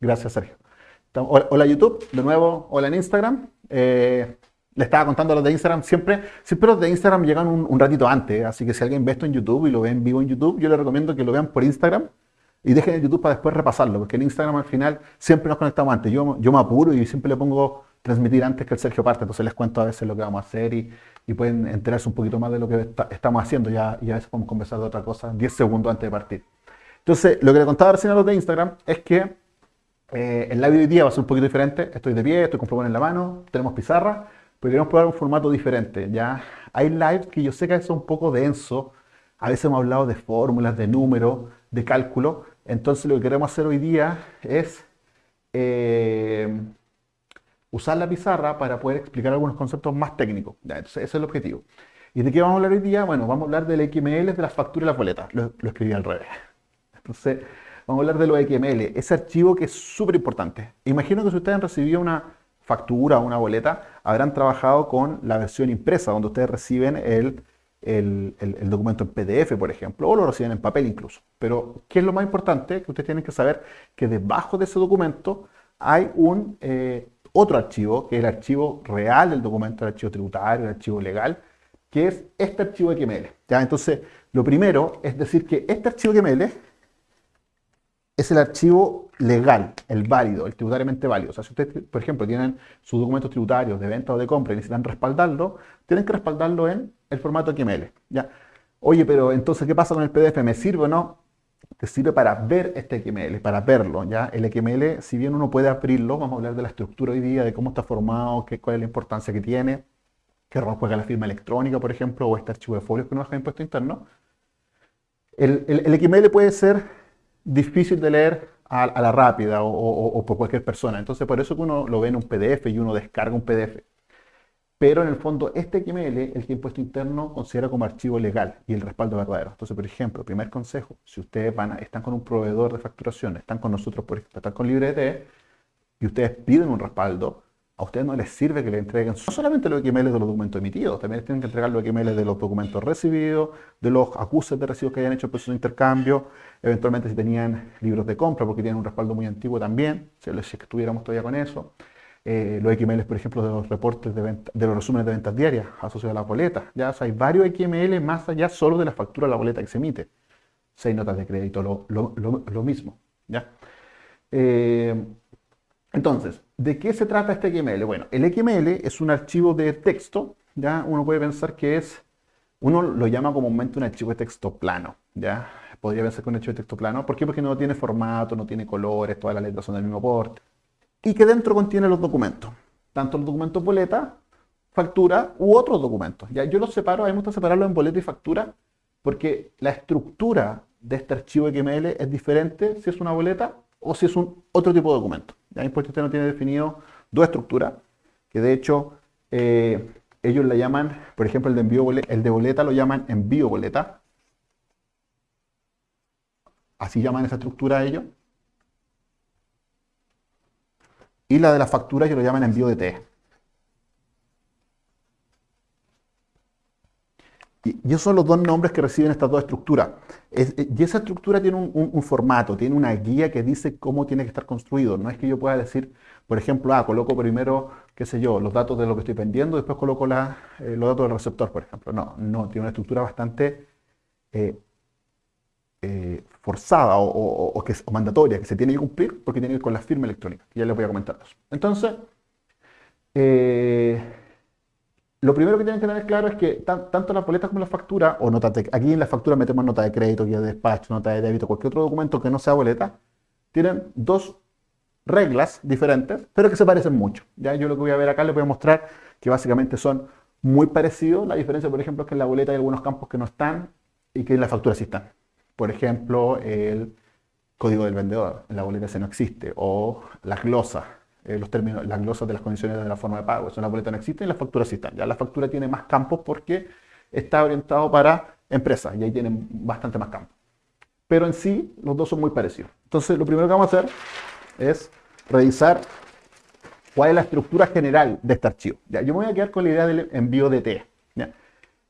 Gracias, Sergio. Hola, YouTube, de nuevo, hola en Instagram. Eh, le estaba contando a los de Instagram, siempre, siempre los de Instagram llegan un, ratito antes, así que si alguien ve esto en YouTube y lo ve en vivo en YouTube, yo le recomiendo que lo vean por Instagram y dejen el YouTube para después repasarlo, porque en Instagram al final siempre nos conectamos antes. Yo, yo me apuro y siempre le pongo transmitir antes que el Sergio parte, entonces les cuento a veces lo que vamos a hacer y, pueden enterarse un poquito más de lo que estamos haciendo, ya, y a veces podemos conversar de otra cosa 10 segundos antes de partir. Entonces, lo que le contaba recién a los de Instagram es que eh, el live de hoy día va a ser un poquito diferente. Estoy de pie, estoy con plumón en la mano, tenemos pizarra, pero queremos probar un formato diferente. ¿ya? Hay lives que yo sé que son un poco denso, a veces hemos hablado de fórmulas, de números, de cálculo. Entonces lo que queremos hacer hoy día es eh, usar la pizarra para poder explicar algunos conceptos más técnicos. Ese es el objetivo. ¿Y de qué vamos a hablar hoy día? Bueno, vamos a hablar del XML, de las facturas y las boletas. Lo, lo escribí al revés. Entonces, vamos a hablar de los XML, ese archivo que es súper importante. Imagino que si ustedes han recibido una factura o una boleta, habrán trabajado con la versión impresa, donde ustedes reciben el, documento en PDF, por ejemplo, o lo reciben en papel incluso. Pero, ¿qué es lo más importante? Que ustedes tienen que saber que debajo de ese documento hay un eh, otro archivo, que es el archivo real del documento, el archivo tributario, el archivo legal, que es este archivo XML. ¿ya? Entonces, lo primero es decir que este archivo XML es el archivo legal, el válido, el tributariamente válido. O sea, si ustedes, por ejemplo, tienen sus documentos tributarios de venta o de compra y necesitan respaldarlo, tienen que respaldarlo en el formato XML. ¿ya? Oye, pero entonces, ¿qué pasa con el PDF? ¿Me sirve o no? Te sirve para ver este XML, para verlo. ¿ya? El XML, si bien uno puede abrirlo, vamos a hablar de la estructura hoy día, de cómo está formado, qué, cuál es la importancia que tiene, qué rol juega la firma electrónica, por ejemplo, o este archivo de folios que nos deja impuesto interno. El, el XML puede ser difícil de leer a, la rápida o, por cualquier persona. Entonces, por eso que uno lo ve en un PDF y uno descarga un PDF. Pero en el fondo, este XML, el que impuesto interno considera como archivo legal y el respaldo verdadero. Entonces, por ejemplo, primer consejo, si ustedes van están con un proveedor de facturación, están con nosotros, por ejemplo, están con LibreD, y ustedes piden un respaldo, a ustedes no les sirve que le entreguen no solamente los XML de los documentos emitidos, también tienen que entregar los XML de los documentos recibidos, de los acuses de recibos que hayan hecho el proceso de intercambio, eventualmente si tenían libros de compra, porque tienen un respaldo muy antiguo también, si, es estuviéramos todavía con eso. Eh, los XML, por ejemplo, de los reportes de, venta, de los resúmenes de ventas diarias asociados a la boleta. Ya hay varios XML más allá solo de la factura de la boleta que se emite. Seis notas de crédito, lo, mismo. ¿ya? Eh, entonces, ¿de qué se trata este XML? Bueno, el XML es un archivo de texto, ¿ya? Uno puede pensar que es, uno lo llama comúnmente un archivo de texto plano, ¿ya? Podría pensar que un archivo de texto plano. ¿Por qué? Porque no tiene formato, no tiene colores, todas las letras son del mismo porte. Y que dentro contiene los documentos. Tanto los documentos boleta, factura u otros documentos. ¿ya? Yo los separo, a mí me gusta separarlos en boleta y factura, porque la estructura de este archivo XML es diferente si es una boleta o si es un otro tipo de documento. Ya impuesto usted no tiene definido dos estructuras, que de hecho eh, ellos la llaman, por ejemplo el de, envío el de boleta lo llaman envío boleta. Así llaman esa estructura ellos. Y la de las facturas ellos lo llaman envío de T. Y esos son los dos nombres que reciben estas dos estructuras. Eh, y esa estructura tiene un, formato, tiene una guía que dice cómo tiene que estar construido. No es que yo pueda decir, por ejemplo, ah, coloco primero, qué sé yo, los datos de lo que estoy vendiendo, después coloco eh, los datos del receptor, por ejemplo. No, no, tiene una estructura bastante eh, forzada o, que o, mandatoria, que se tiene que cumplir porque tiene que ir con la firma electrónica, ya les voy a comentar eso. Entonces, lo primero que tienen que tener claro es que tanto las boletas como las facturas, o notas aquí en la factura metemos nota de crédito, guía de despacho, nota de débito, cualquier otro documento que no sea boleta, tienen dos reglas diferentes, pero que se parecen mucho. ¿ya? Yo lo que voy a ver acá les voy a mostrar que básicamente son muy parecidos. La diferencia, por ejemplo, es que en la boleta hay algunos campos que no están y que en la factura sí están. Por ejemplo, el código del vendedor, en la boleta ese no existe, o la glosa, eh, los términos, las glosas de las condiciones de la forma de pago. Eso en la boleta no existe y las facturas sí están. Ya la factura tiene más campos porque está orientado para empresas y ahí tienen bastante más campos. Pero en sí, los dos son muy parecidos. Entonces, lo primero que vamos a hacer es revisar cuál es la estructura general de este archivo. ¿ya? Yo me voy a quedar con la idea del envío de T.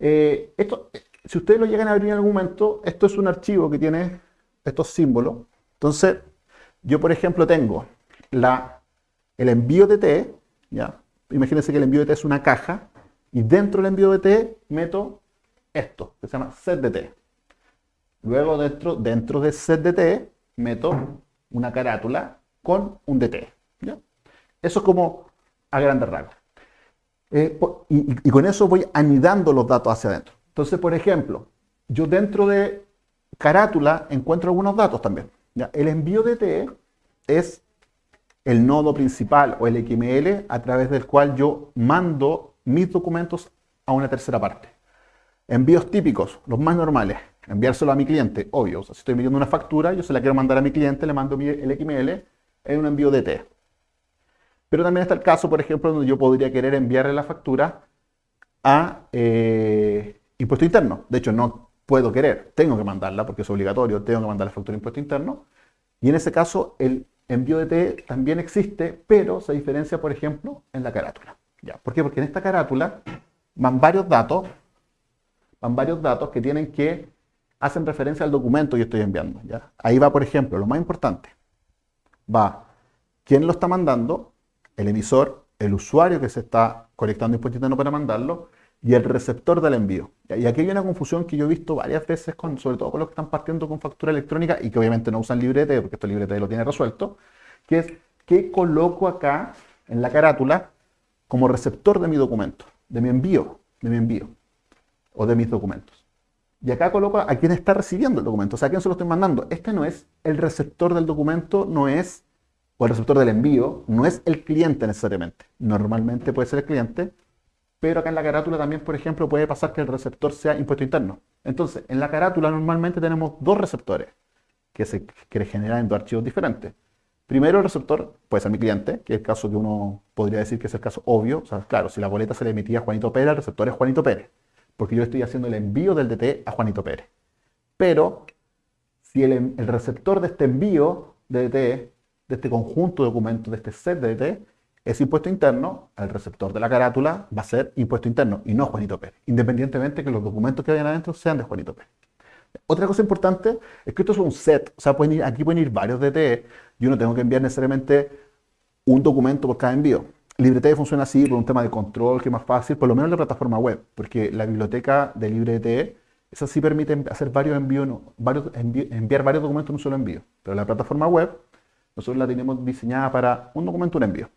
Eh, esto, si ustedes lo llegan a abrir en algún momento, esto es un archivo que tiene estos símbolos. Entonces, yo por ejemplo tengo la, el envío de T, ¿ya? Imagínense que el envío de T es una caja y dentro del envío de T meto esto, que se llama set de T. Luego dentro, dentro de set de T meto una carátula con un DT. ¿ya? Eso es como a grandes rasgos. Eh, y, con eso voy anidando los datos hacia adentro. Entonces, por ejemplo, yo dentro de carátula encuentro algunos datos también. ¿ya? El envío de T es el nodo principal o el XML a través del cual yo mando mis documentos a una tercera parte. Envíos típicos, los más normales, enviárselo a mi cliente, obvio. si estoy enviando una factura, yo se la quiero mandar a mi cliente, le mando el XML en un envío de T. Pero también está el caso, por ejemplo, donde yo podría querer enviarle la factura a eh, impuesto interno. De hecho, no puedo querer, tengo que mandarla porque es obligatorio, tengo que mandar la factura de impuesto interno. Y en ese caso, el envío de T también existe, pero se diferencia, por ejemplo, en la carátula. ¿Por qué? Porque en esta carátula van varios datos, van varios datos que tienen que hacen referencia al documento que estoy enviando. Ahí va, por ejemplo, lo más importante. Va quién lo está mandando, el emisor, el usuario que se está conectando impuesto interno para mandarlo y el receptor del envío. Y aquí hay una confusión que yo he visto varias veces, con, sobre todo con los que están partiendo con factura electrónica y que obviamente no usan librete, porque esto librete lo tiene resuelto, que es qué coloco acá en la carátula como receptor de mi documento, de mi envío, de mi envío o de mis documentos. Y acá coloco a quién está recibiendo el documento, o sea, a quién se lo estoy mandando. Este no es el receptor del documento, no es, o el receptor del envío, no es el cliente necesariamente. Normalmente puede ser el cliente, pero acá en la carátula también, por ejemplo, puede pasar que el receptor sea impuesto interno. Entonces, en la carátula normalmente tenemos dos receptores que se que generan en dos archivos diferentes. Primero el receptor puede ser mi cliente, que es el caso que uno podría decir que es el caso obvio. Claro, si la boleta se le emitía a Juanito Pérez, el receptor es Juanito Pérez porque yo estoy haciendo el envío del DT a Juanito Pérez. Pero si el, receptor de este envío de DT, de este conjunto de documentos, de este set de DT, es impuesto interno, el receptor de la carátula va a ser impuesto interno y no Juanito Pérez, independientemente que los documentos que vayan adentro sean de Juanito Pérez. Otra cosa importante es que esto es un set, o sea, aquí pueden ir varios DT, yo no tengo que enviar necesariamente un documento por cada envío. LibreT funciona así por un tema de control, que es más fácil, por lo menos en la plataforma web, porque la biblioteca de LibreT, esa sí permite hacer varios envíos, varios, enviar varios documentos en un solo envío. Pero la plataforma web, nosotros la tenemos diseñada para un documento, un envío.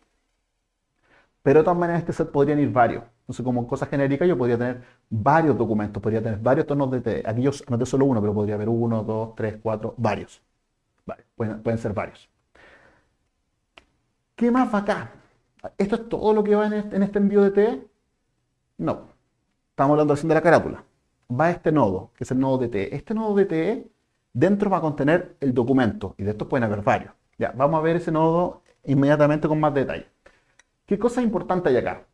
Pero de todas maneras, este set podrían ir varios. Entonces, como cosa genérica, yo podría tener varios documentos, podría tener varios tonos de T. Aquí yo anoté solo uno, pero podría haber uno, dos, tres, cuatro, varios. Pueden, ser varios. ¿Qué más va acá? ¿Esto es todo lo que va este, en este, envío de T? No. Estamos hablando recién de la carátula. Va este nodo, que es el nodo de T. Este nodo de T dentro va a contener el documento, y de estos pueden haber varios. Ya, vamos a ver ese nodo inmediatamente con más detalle. ¿Qué cosa importante hay acá?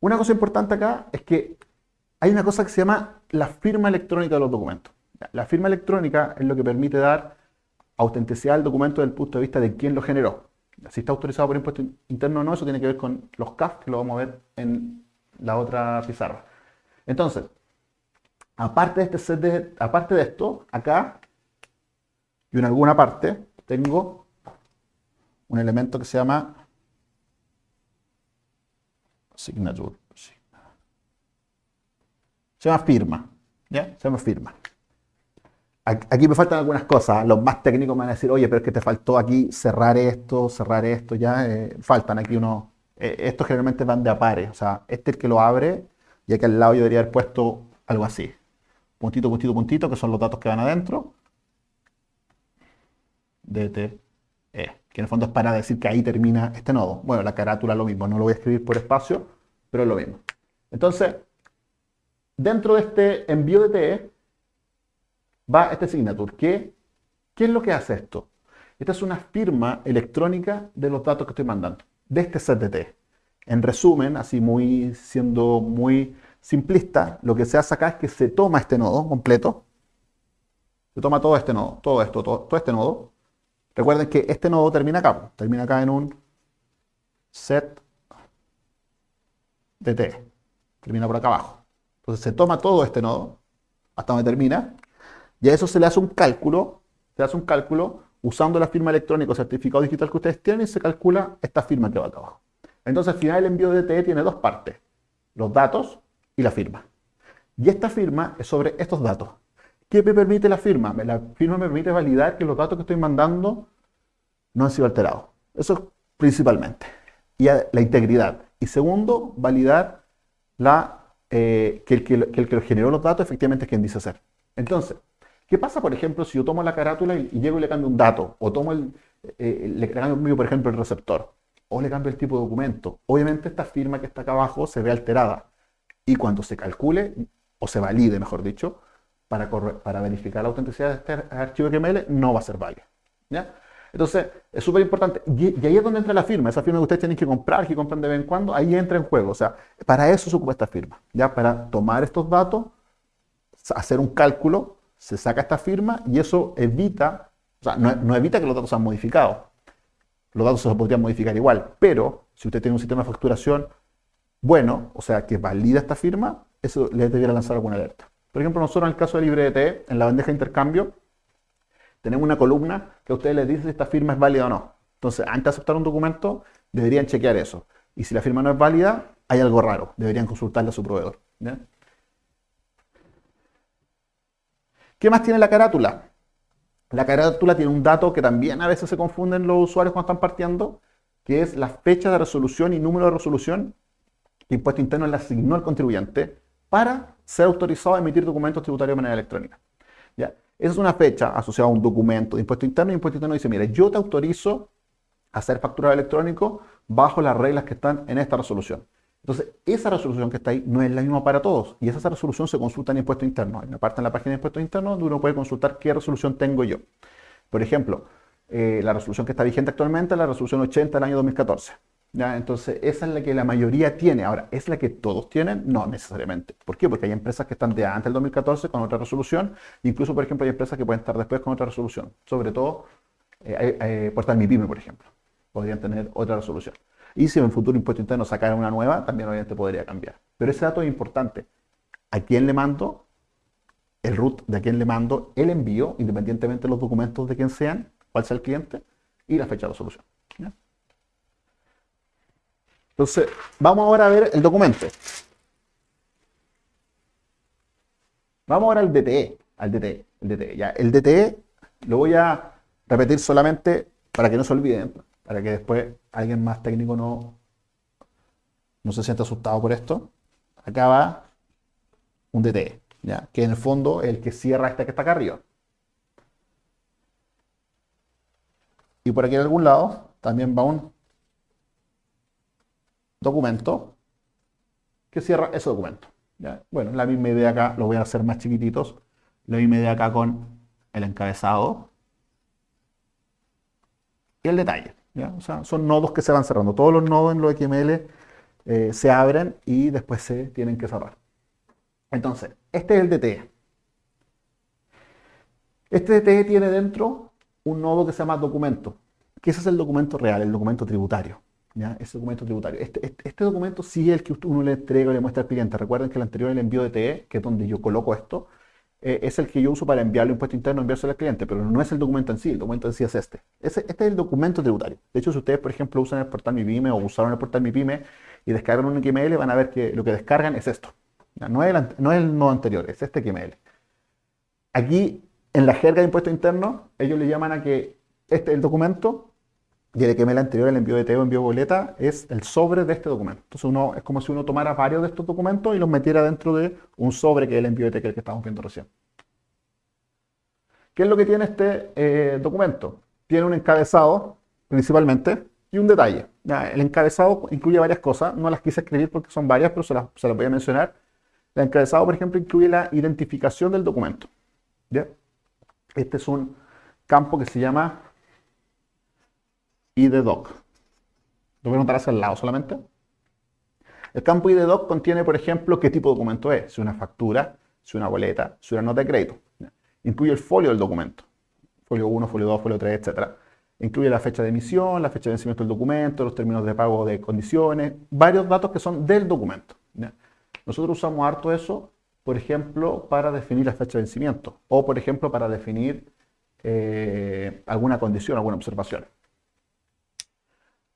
Una cosa importante acá es que hay una cosa que se llama la firma electrónica de los documentos. La firma electrónica es lo que permite dar autenticidad al documento desde el punto de vista de quién lo generó si está autorizado por impuesto interno o no, eso tiene que ver con los CAF, que lo vamos a ver en la otra pizarra. Entonces, aparte de, este set de, aparte de esto, acá y en alguna parte tengo un elemento que se llama signature. Se llama firma. ¿Ya? Se llama firma. Aquí me faltan algunas cosas. Los más técnicos me van a decir, oye, pero es que te faltó aquí cerrar esto, cerrar esto, ya. Eh, faltan aquí unos. Eh, estos generalmente van de a pares. O sea, este es el que lo abre y aquí al lado yo debería haber puesto algo así. Puntito, puntito, puntito, que son los datos que van adentro. DTE. Que en el fondo es para decir que ahí termina este nodo. Bueno, la carátula lo mismo. No lo voy a escribir por espacio, pero es lo mismo. Entonces, dentro de este envío de TE, va este signature. ¿Qué, ¿Qué es lo que hace esto? Esta es una firma electrónica de los datos que estoy mandando, de este CTT. En resumen, así muy siendo muy simplista, lo que se hace acá es que se toma este nodo completo, se toma todo este nodo, todo esto, todo, este nodo. Recuerden que este nodo termina acá, termina acá en un set dt, termina por acá abajo. Entonces se toma todo este nodo, hasta donde termina, y a eso se le hace un cálculo, se hace un cálculo usando la firma electrónica o certificado digital que ustedes tienen y se calcula esta firma que va acá abajo. Entonces al final el envío de DTE tiene dos partes, los datos y la firma. Y esta firma es sobre estos datos. ¿Qué me permite la firma? La firma me permite validar que los datos que estoy mandando no han sido alterados. Eso principalmente. Y la integridad. Y segundo, validar la, eh, que, el que, el que generó los datos efectivamente es quien dice ser. Entonces, ¿qué pasa, por ejemplo, si yo tomo la carátula y, llego y le cambio un dato? O tomo el, eh, le cambio, por ejemplo, el receptor. O le cambio el tipo de documento. Obviamente esta firma que está acá abajo se ve alterada. Y cuando se calcule, o se valide, mejor dicho, para, para verificar la autenticidad de este archivo XML, no va a ser válido. ¿ya? Entonces, es súper importante. Y, ahí es donde entra la firma. Esa firma que ustedes tienen que comprar, que compran de vez en cuando, ahí entra en juego. O sea, para eso se ocupa esta firma. ¿ya? Para tomar estos datos, hacer un cálculo, se saca esta firma y eso evita, o sea, no, evita que los datos sean modificados. Los datos se podrían modificar igual, pero si usted tiene un sistema de facturación bueno, o sea, que valida esta firma, eso le debería lanzar alguna alerta. Por ejemplo, nosotros en el caso de LibreDT, en la bandeja de intercambio, tenemos una columna que a ustedes les dice si esta firma es válida o no. Entonces, antes de aceptar un documento, deberían chequear eso. Y si la firma no es válida, hay algo raro. Deberían consultarle a su proveedor. ¿Qué más tiene la carátula? La carátula tiene un dato que también a veces se confunden los usuarios cuando están partiendo, que es la fecha de resolución y número de resolución que Impuesto Interno le asignó al contribuyente para ser autorizado a emitir documentos tributarios de manera electrónica. ¿Ya? Esa es una fecha asociada a un documento de impuesto interno y impuesto interno dice, mira, yo te autorizo a hacer factura electrónico bajo las reglas que están en esta resolución. Entonces, esa resolución que está ahí no es la misma para todos y esa resolución se consulta en impuesto interno. Hay una parte en la página de impuesto interno donde uno puede consultar qué resolución tengo yo. Por ejemplo, eh, la resolución que está vigente actualmente es la resolución 80 del año 2014. Entonces, esa es la que la mayoría tiene. Ahora, ¿es la que todos tienen? No necesariamente. ¿Por qué? Porque hay empresas que están de antes del 2014 con otra resolución. Incluso, por ejemplo, hay empresas que pueden estar después con otra resolución. Sobre todo, eh, eh, Portal Mi Pyme, por ejemplo. Podrían tener otra resolución. Y si en el futuro impuesto interno sacara una nueva, también obviamente podría cambiar. Pero ese dato es importante. ¿A quién le mando? El root de a quién le mando el envío, independientemente de los documentos de quién sean, cuál sea el cliente, y la fecha de resolución. Entonces, vamos ahora a ver el documento. Vamos ahora al DTE, al DTE, el DTE. Ya, el DTE lo voy a repetir solamente para que no se olviden, para que después alguien más técnico no, no se sienta asustado por esto. Acá va un DTE, ¿ya? que en el fondo es el que cierra este que está acá arriba. Y por aquí en algún lado también va un documento que cierra ese documento. Bueno, la misma idea acá, lo voy a hacer más chiquititos. La misma idea acá con el encabezado y el detalle. O sea, son nodos que se van cerrando. Todos los nodos en los XML eh, se abren y después se tienen que cerrar. Entonces, este es el DTE. Este DTE tiene dentro un nodo que se llama documento, que ese es el documento real, el documento tributario. Ese documento tributario. Este, este, este, documento sí es el que uno le entrega y le muestra al cliente. Recuerden que el anterior, el envío de TE, que es donde yo coloco esto, eh, es el que yo uso para enviarle impuesto interno, enviárselo al cliente, pero no es el documento en sí, el documento en sí es este. este es el documento tributario. De hecho, si ustedes, por ejemplo, usan el portal Mi Pyme o usaron el portal Mi Pyme y descargan un XML, van a ver que lo que descargan es esto. No, es el, no es el nodo anterior, es este XML. Aquí, en la jerga de impuesto interno, ellos le llaman a que este es el documento y el XML anterior, el envío de TEO, envío boleta, es el sobre de este documento. Entonces uno, es como si uno tomara varios de estos documentos y los metiera dentro de un sobre que es el envío de TEO que estamos viendo recién. ¿Qué es lo que tiene este eh, documento? Tiene un encabezado, principalmente, y un detalle. el encabezado incluye varias cosas, no las quise escribir porque son varias, pero se las, voy a mencionar. El encabezado, por ejemplo, incluye la identificación del documento. Este es un campo que se llama IDDoc. Lo voy a notar hacia el lado solamente. El campo IDDoc contiene, por ejemplo, qué tipo de documento es. Si una factura, si una boleta, si una nota de crédito. Incluye el folio del documento. Folio 1, folio 2, folio 3, etc. Incluye la fecha de emisión, la fecha de vencimiento del documento, los términos de pago de condiciones, varios datos que son del documento. Nosotros usamos harto eso, por ejemplo, para definir la fecha de vencimiento o, por ejemplo, para definir eh, alguna condición, alguna observación.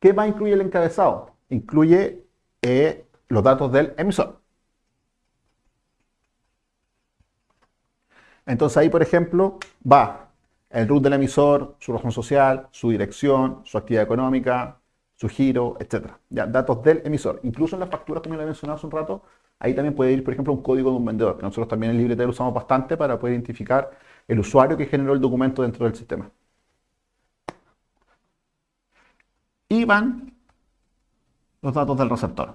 ¿Qué va a incluir el encabezado? Incluye eh, los datos del emisor. Entonces ahí, por ejemplo, va el root del emisor, su razón social, su dirección, su actividad económica, su giro, etc. Ya, datos del emisor. Incluso en las facturas, como le mencionado hace un rato, ahí también puede ir, por ejemplo, un código de un vendedor, que nosotros también en LibreTel usamos bastante para poder identificar el usuario que generó el documento dentro del sistema. Y van los datos del receptor.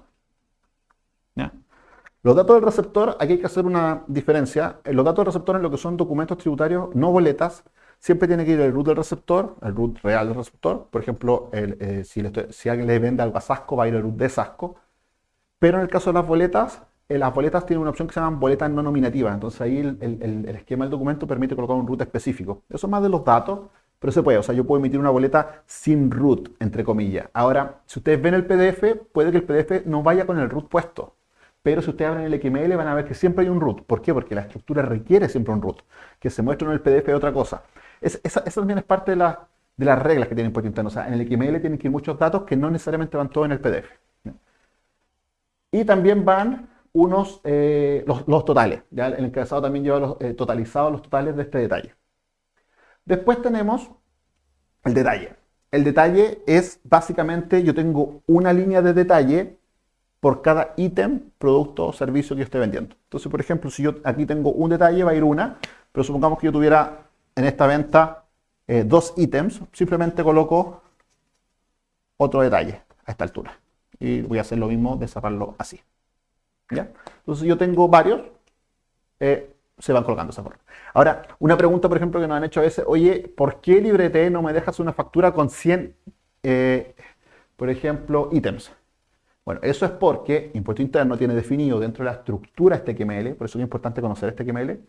Los datos del receptor, aquí hay que hacer una diferencia. Los datos del receptor en lo que son documentos tributarios, no boletas, siempre tiene que ir el root del receptor, el root real del receptor. Por ejemplo, eh, si, alguien le vende algo a Sasco, va a ir el root de Sasco. Pero en el caso de las boletas, eh, las boletas tienen una opción que se llama boletas no nominativas. Entonces ahí el, esquema del documento permite colocar un root específico. Eso es más de los datos, pero se puede. O sea, yo puedo emitir una boleta sin root, entre comillas. Ahora, si ustedes ven el PDF, puede que el PDF no vaya con el root puesto. Pero si ustedes abren el XML van a ver que siempre hay un root. ¿Por qué? Porque la estructura requiere siempre un root. Que se muestre en el PDF es otra cosa. esa, también es parte de, las reglas que tiene Impuesto Interno. O sea, en el XML tienen que ir muchos datos que no necesariamente van todos en el PDF. Y también van unos, eh, los, totales. ¿ya? El encabezado también lleva los, eh, totalizados los totales de este detalle. Después tenemos el detalle. El detalle es básicamente, yo tengo una línea de detalle por cada ítem, producto o servicio que yo esté vendiendo. Entonces, por ejemplo, si yo aquí tengo un detalle, va a ir una, pero supongamos que yo tuviera en esta venta eh, dos ítems, simplemente coloco otro detalle a esta altura. Y voy a hacer lo mismo de cerrarlo así. ¿Ya? Entonces yo tengo varios, eh, se van colocando de esa forma. Ahora, una pregunta, por ejemplo, que nos han hecho a veces, oye, ¿por qué LibreT no me dejas una factura con 100, eh, por ejemplo, ítems? Bueno, eso es porque Impuesto Interno tiene definido dentro de la estructura este XML, por eso es importante conocer este XML,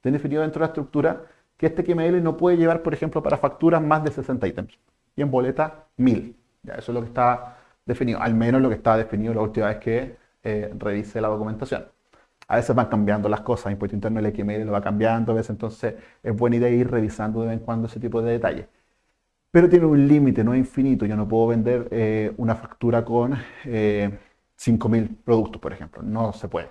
tiene definido dentro de la estructura que este XML no puede llevar, por ejemplo, para facturas más de 60 ítems y en boleta 1000. Ya, eso es lo que está definido, al menos lo que estaba definido la última vez que eh, revise la documentación. A veces van cambiando las cosas, Impuesto Interno el XML lo va cambiando, a veces entonces es buena idea ir revisando de vez en cuando ese tipo de detalles pero tiene un límite, no es infinito. Yo no puedo vender eh, una factura con 5.000 eh, productos, por ejemplo. No se puede.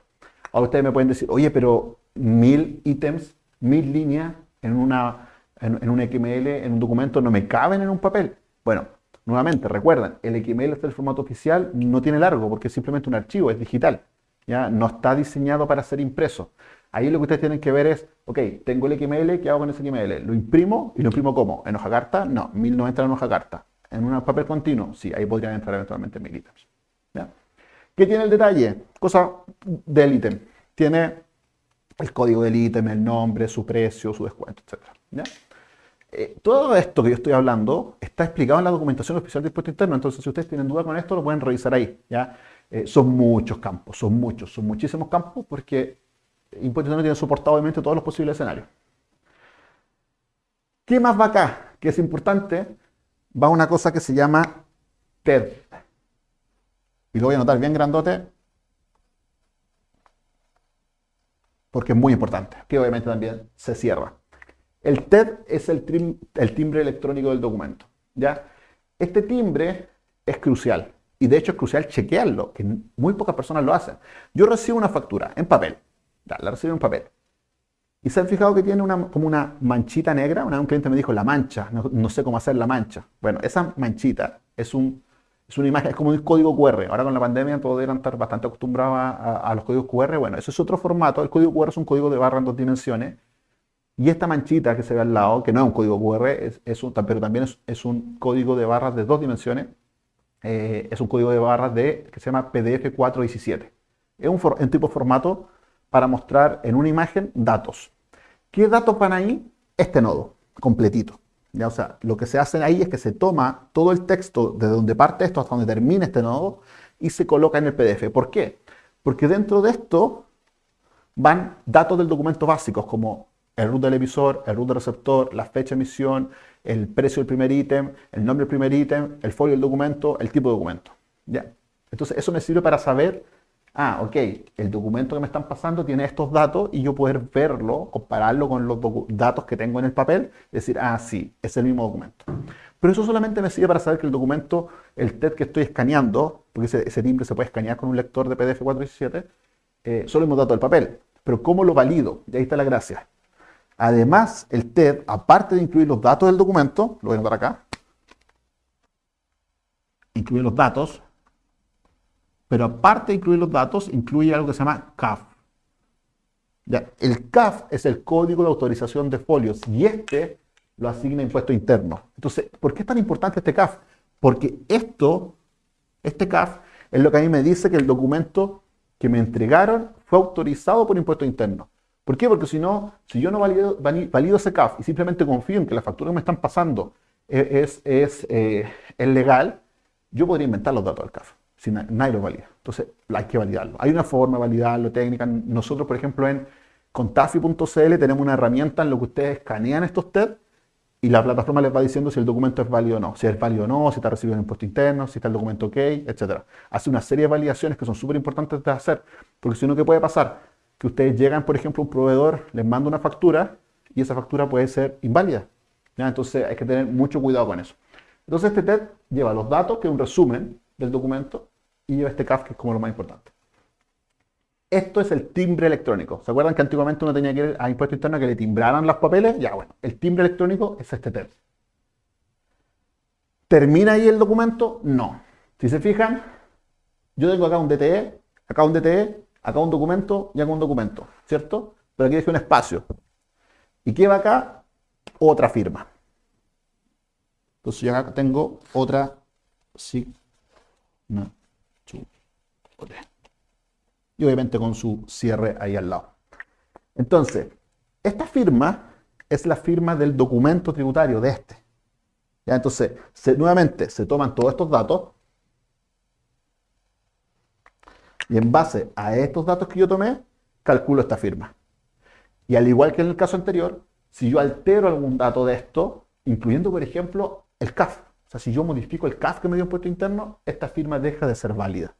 Ahora ustedes me pueden decir, oye, pero mil ítems, mil líneas en, una, un XML, en un documento, no me caben en un papel. Bueno, nuevamente, recuerden, el XML es el formato oficial, no tiene largo porque es simplemente un archivo, es digital. No está diseñado para ser impreso. Ahí lo que ustedes tienen que ver es, ok, tengo el XML, ¿qué hago con ese XML? ¿Lo imprimo? ¿Y lo imprimo cómo? ¿En hoja carta? No, 1090 en hoja carta. ¿En un papel continuo? Sí, ahí podrían entrar eventualmente mil ítems. ¿Qué tiene el detalle? Cosa del ítem. Tiene el código del ítem, el nombre, su precio, su descuento, etc. Eh, todo esto que yo estoy hablando está explicado en la documentación oficial de impuesto interno, entonces si ustedes tienen duda con esto lo pueden revisar ahí. ¿ya? Eh, son muchos campos, son muchos, son muchísimos campos porque no tiene soportado obviamente todos los posibles escenarios. ¿Qué más va acá? Que es importante, va una cosa que se llama TED. Y lo voy a anotar bien grandote, porque es muy importante, que obviamente también se cierra. El TED es el, el timbre electrónico del documento. ¿ya? Este timbre es crucial, y de hecho es crucial chequearlo, que muy pocas personas lo hacen. Yo recibo una factura en papel, la recibí en papel. Y se han fijado que tiene una, como una manchita negra. Una, un cliente me dijo, la mancha, no, sé cómo hacer la mancha. Bueno, esa manchita es, un, es una imagen, es como un código QR. Ahora con la pandemia todos deben estar bastante acostumbrados a, los códigos QR. Bueno, eso es otro formato. El código QR es un código de barra en dos dimensiones. Y esta manchita que se ve al lado, que no es un código QR, es, un, pero también es, un código de barras de dos dimensiones, eh, es un código de barras de, que se llama PDF 417. Es un, un tipo de formato para mostrar en una imagen datos. ¿Qué datos van ahí? Este nodo, completito. ¿Ya? O sea, lo que se hace ahí es que se toma todo el texto de donde parte esto hasta donde termina este nodo y se coloca en el PDF. ¿Por qué? Porque dentro de esto van datos del documento básicos como el root del emisor, el root del receptor, la fecha de emisión, el precio del primer ítem, el nombre del primer ítem, el folio del documento, el tipo de documento. ¿Ya? Entonces eso me sirve para saber ah, ok, el documento que me están pasando tiene estos datos y yo poder verlo, compararlo con los datos que tengo en el papel, decir, ah, sí, es el mismo documento. Pero eso solamente me sirve para saber que el documento, el TED que estoy escaneando, porque ese, timbre se puede escanear con un lector de PDF 417, eh, solo hemos datos del papel. Pero ¿cómo lo valido? Y ahí está la gracia. Además, el TED, aparte de incluir los datos del documento, lo voy a anotar acá, incluye los datos, pero aparte de incluir los datos, incluye algo que se llama CAF. El CAF es el código de autorización de folios y este lo asigna impuesto interno. Entonces, ¿por qué es tan importante este CAF? Porque esto, este CAF, es lo que a mí me dice que el documento que me entregaron fue autorizado por impuesto interno. ¿Por qué? Porque si no, si yo no valido, ese CAF y simplemente confío en que la factura que me están pasando es, es, eh, es legal, yo podría inventar los datos del CAF. Si nadie lo valida. Entonces, hay que validarlo. Hay una forma de validarlo, técnica. Nosotros, por ejemplo, en contafi.cl tenemos una herramienta en la que ustedes escanean estos TED y la plataforma les va diciendo si el documento es válido o no. Si es válido o no, si está recibido en impuesto interno, si está el documento ok, etc. Hace una serie de validaciones que son súper importantes de hacer. Porque si no, ¿qué puede pasar? Que ustedes llegan, por ejemplo, un proveedor les manda una factura y esa factura puede ser inválida. Entonces hay que tener mucho cuidado con eso. Entonces este TED lleva los datos, que es un resumen del documento, y lleva este CAF, que es como lo más importante. Esto es el timbre electrónico. ¿Se acuerdan que antiguamente uno tenía que ir a impuesto interno que le timbraran los papeles? Ya, bueno, el timbre electrónico es este TED. ¿Termina ahí el documento? No. Si se fijan, yo tengo acá un DTE, acá un DTE, acá un documento y acá un documento, ¿cierto? Pero aquí dejé un espacio. ¿Y qué va acá? Otra firma. Entonces yo acá tengo otra signature. Y obviamente con su cierre ahí al lado. Entonces, esta firma es la firma del documento tributario de este. ¿Ya? Entonces, nuevamente se toman todos estos datos y en base a estos datos que yo tomé, calculo esta firma. Y al igual que en el caso anterior, si yo altero algún dato de esto, incluyendo por ejemplo el CAF. O sea, si yo modifico el CAF que me dio impuesto interno, esta firma deja de ser válida.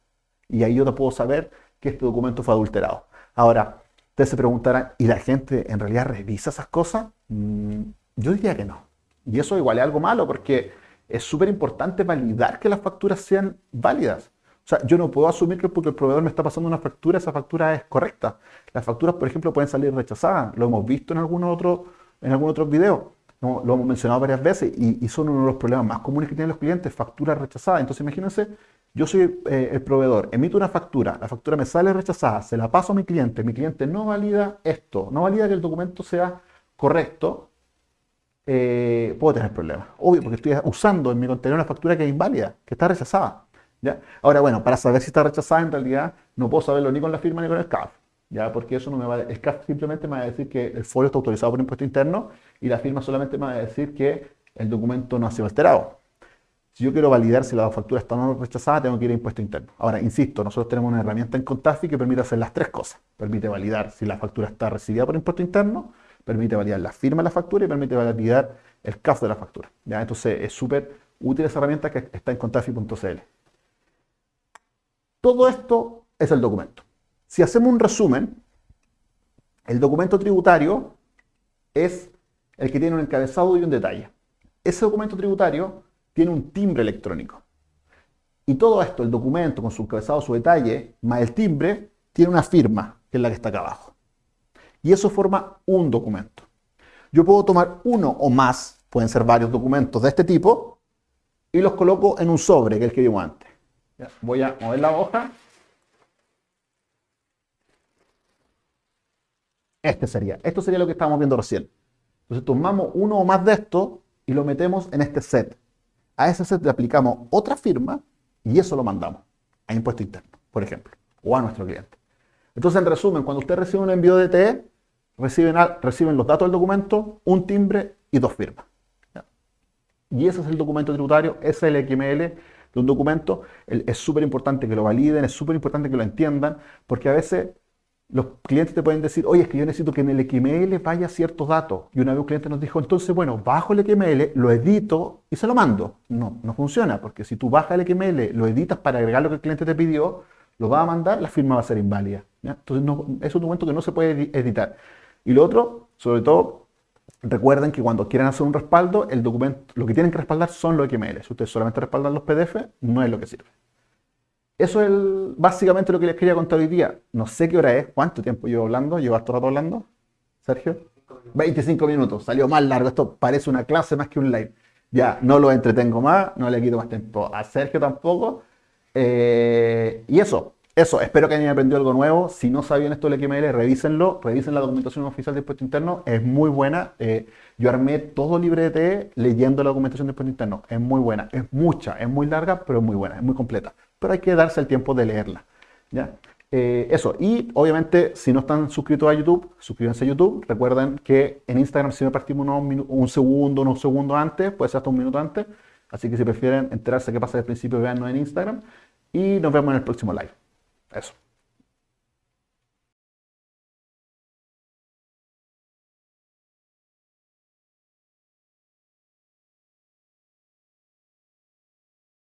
Y ahí yo no puedo saber que este documento fue adulterado. Ahora, ustedes se preguntarán, ¿y la gente en realidad revisa esas cosas? Mm, yo diría que no. Y eso igual es algo malo porque es súper importante validar que las facturas sean válidas. O sea, yo no puedo asumir que porque el proveedor me está pasando una factura, esa factura es correcta. Las facturas, por ejemplo, pueden salir rechazadas. Lo hemos visto en algún otro, en algún otro video lo hemos mencionado varias veces y, son uno de los problemas más comunes que tienen los clientes, facturas rechazadas. Entonces imagínense, yo soy eh, el proveedor, emito una factura, la factura me sale rechazada, se la paso a mi cliente, mi cliente no valida esto, no valida que el documento sea correcto, eh, puedo tener problemas. Obvio, porque estoy usando en mi contenedor una factura que es inválida, que está rechazada. Ahora, bueno, para saber si está rechazada, en realidad no puedo saberlo ni con la firma ni con el CAF. ¿ya? Porque eso no me va a... El CAF simplemente me va a decir que el folio está autorizado por impuesto interno y la firma solamente me va a decir que el documento no ha sido alterado. Si yo quiero validar si la factura está no rechazada, tengo que ir a impuesto interno. Ahora, insisto, nosotros tenemos una herramienta en Contafi que permite hacer las tres cosas. Permite validar si la factura está recibida por impuesto interno, permite validar la firma de la factura y permite validar el CAF de la factura. ¿ya? Entonces, es súper útil esa herramienta que está en contafi.cl. Todo esto es el documento. Si hacemos un resumen, el documento tributario es el que tiene un encabezado y un detalle. Ese documento tributario tiene un timbre electrónico. Y todo esto, el documento con su encabezado, su detalle, más el timbre, tiene una firma, que es la que está acá abajo. Y eso forma un documento. Yo puedo tomar uno o más, pueden ser varios documentos de este tipo, y los coloco en un sobre, que es el que vimos antes. Voy a mover la hoja. Este sería. Esto sería lo que estábamos viendo recién. Entonces tomamos uno o más de estos y lo metemos en este set. A ese set le aplicamos otra firma y eso lo mandamos a impuesto interno, por ejemplo, o a nuestro cliente. Entonces, en resumen, cuando usted recibe un envío de TE, reciben, reciben los datos del documento, un timbre y dos firmas. Y ese es el documento tributario, ese es el XML un documento. Es súper importante que lo validen, es súper importante que lo entiendan, porque a veces los clientes te pueden decir, oye, es que yo necesito que en el XML vaya ciertos datos. Y una vez un cliente nos dijo, entonces, bueno, bajo el XML, lo edito y se lo mando. No, no funciona, porque si tú bajas el XML, lo editas para agregar lo que el cliente te pidió, lo va a mandar, la firma va a ser inválida. Entonces es un documento que no se puede editar. Y lo otro, sobre todo, recuerden que cuando quieran hacer un respaldo, el documento, lo que tienen que respaldar son los XML. Si ustedes solamente respaldan los PDF, no es lo que sirve. Eso es básicamente lo que les quería contar hoy día. No sé qué hora es, cuánto tiempo llevo hablando, llevo harto rato hablando. Sergio. 25 minutos, salió más largo. Esto parece una clase más que un live. Ya, no lo entretengo más, no le quito más tiempo a Sergio tampoco. Eh, y eso, eso, espero que hayan aprendido algo nuevo. Si no sabían esto del XML, revísenlo, revisen la documentación oficial de impuesto interno, es muy buena. Eh, yo armé todo libre de leyendo la documentación de impuesto interno, es muy buena, es mucha, es muy larga, pero es muy buena, es muy completa. Pero hay que darse el tiempo de leerla. ¿ya? Eh, eso, y obviamente si no están suscritos a YouTube, suscríbanse a YouTube. Recuerden que en Instagram si me partimos un segundo, unos segundos antes, puede ser hasta un minuto antes. Así que si prefieren enterarse qué pasa desde el principio, véannos en Instagram. Y nos vemos en el próximo live. Eso.